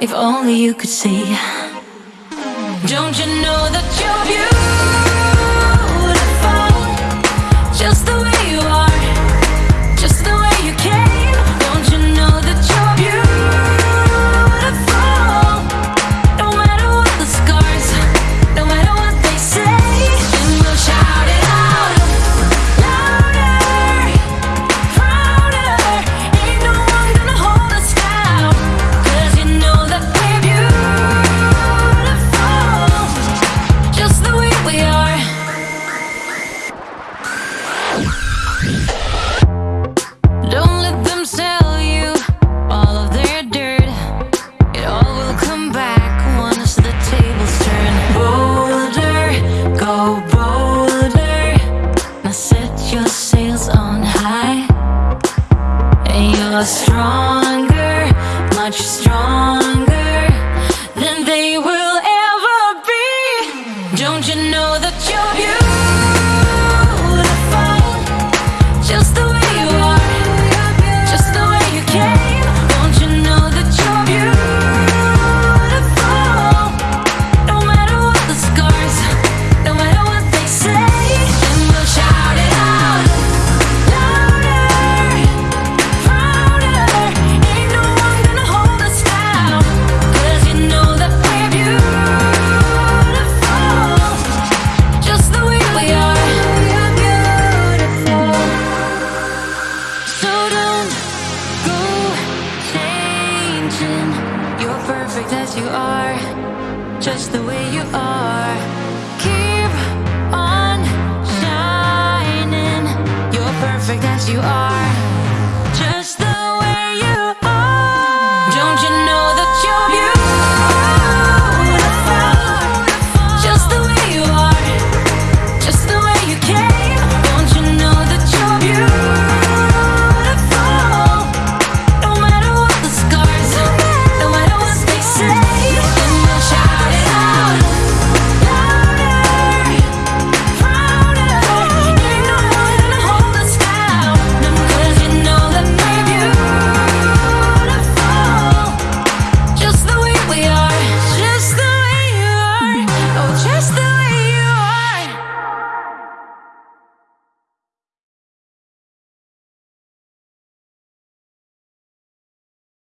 If only you could see. Don't you know that stronger, much stronger than they will ever be. Don't you know that you're beautiful? perfect as you are, just the way you are. Keep on shining, you're perfect as you are.